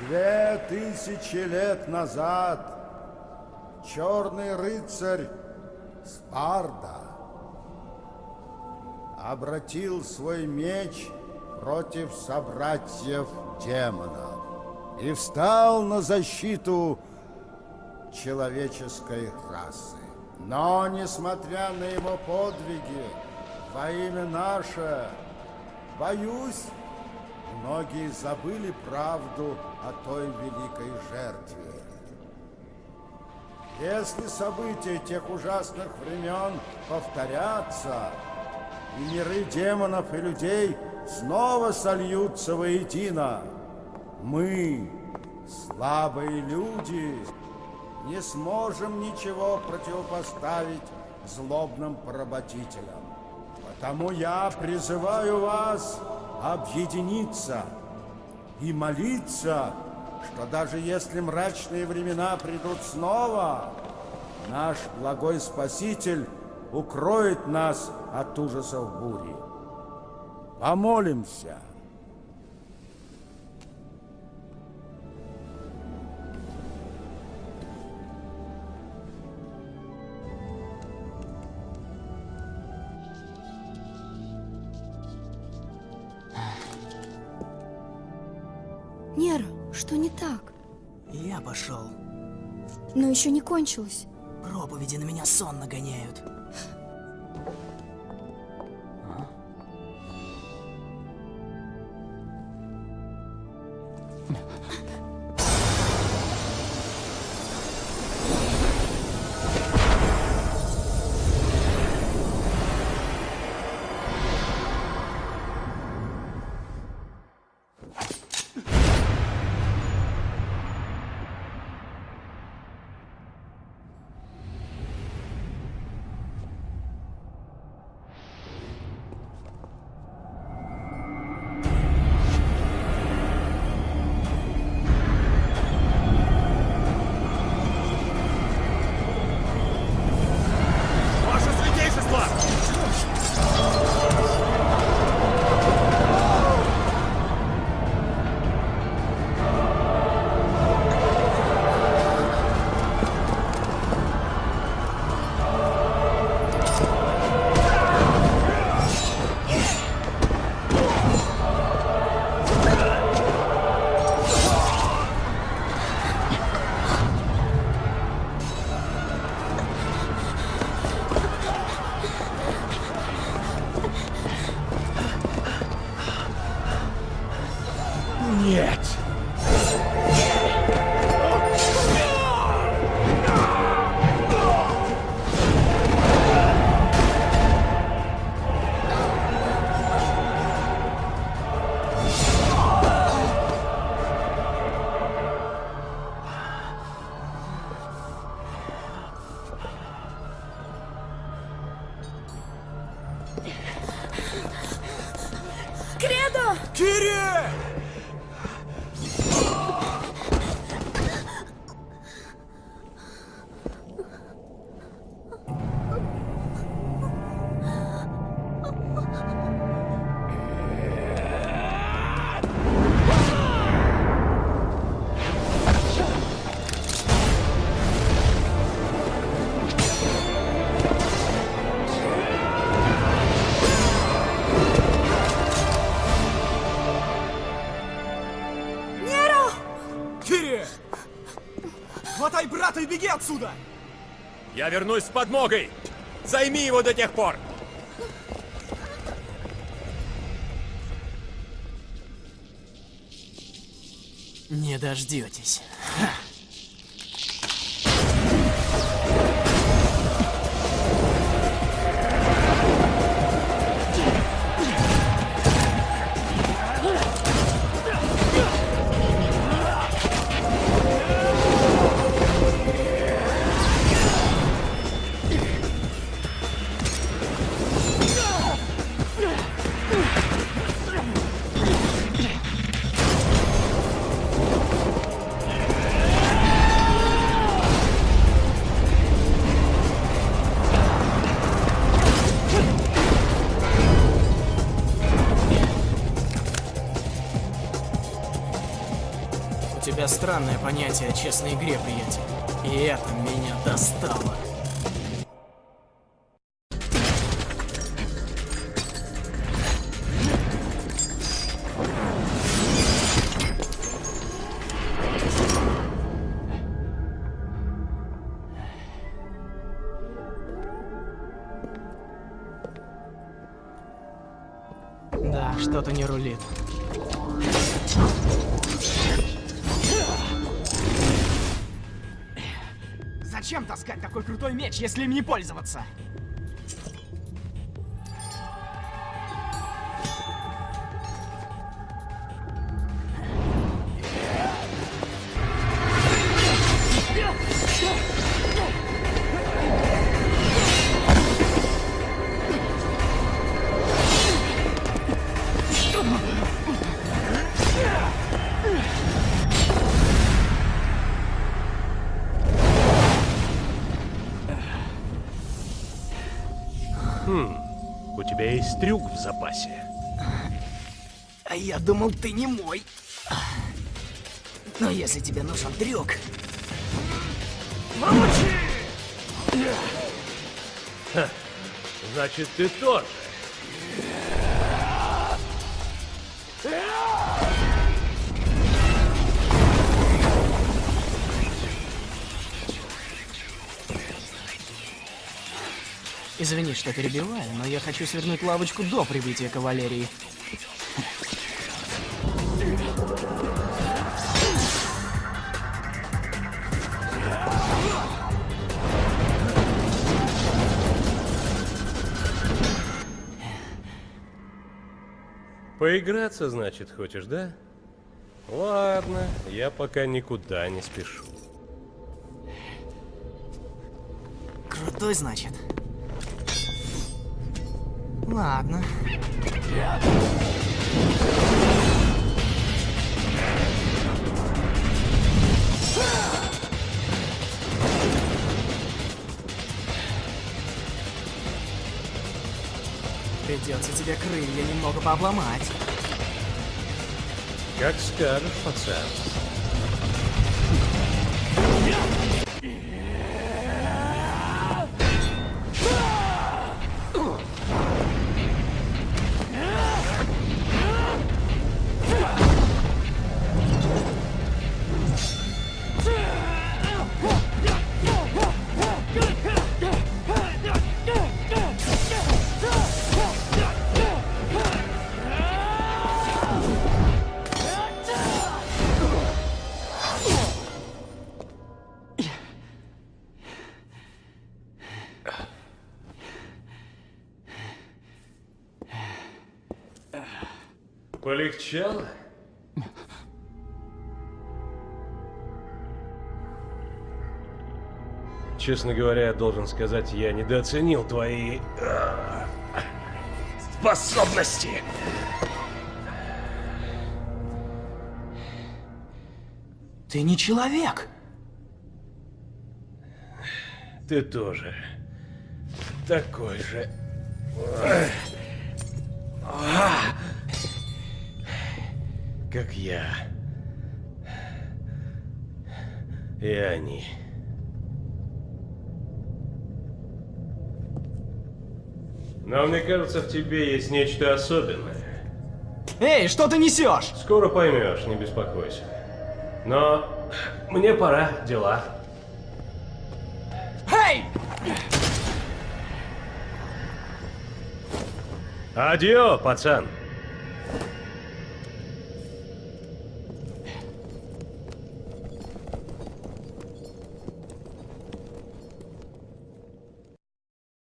Две тысячи лет назад черный рыцарь Спарда обратил свой меч против собратьев демонов и встал на защиту человеческой расы. Но, несмотря на его подвиги, во имя наше, боюсь, многие забыли правду о той великой жертве. Если события тех ужасных времен повторятся, и миры демонов и людей снова сольются воедино, мы, слабые люди, не сможем ничего противопоставить злобным поработителям. Потому я призываю вас объединиться и молиться, что даже если мрачные времена придут снова, наш благой Спаситель укроет нас от ужасов бури. Помолимся. Нера, что не так? Я пошел. Но еще не кончилось. Проповеди на меня сон нагоняют. yet. Беги отсюда! Я вернусь с подмогой! Займи его до тех пор! Не дождетесь. Тебя странное понятие о честной игре, приятель. И это меня достало. Да, что-то не рулит. Зачем таскать такой крутой меч, если им не пользоваться? У тебя есть трюк в запасе. А я думал, ты не мой. Но если тебе нужен трюк... Значит, ты тоже. Извини, что перебиваю, но я хочу свернуть лавочку до прибытия кавалерии. Поиграться, значит, хочешь, да? Ладно, я пока никуда не спешу. Крутой, значит. Ладно. Придется тебе крылья немного пообломать. Как скажешь, пацан. Полегчало? Честно говоря, я должен сказать, я недооценил твои э, способности. Ты не человек. Ты тоже такой же. Как я. И они. Но мне кажется, в тебе есть нечто особенное. Эй, что ты несешь? Скоро поймешь, не беспокойся. Но мне пора, дела. Эй! Адио, пацан.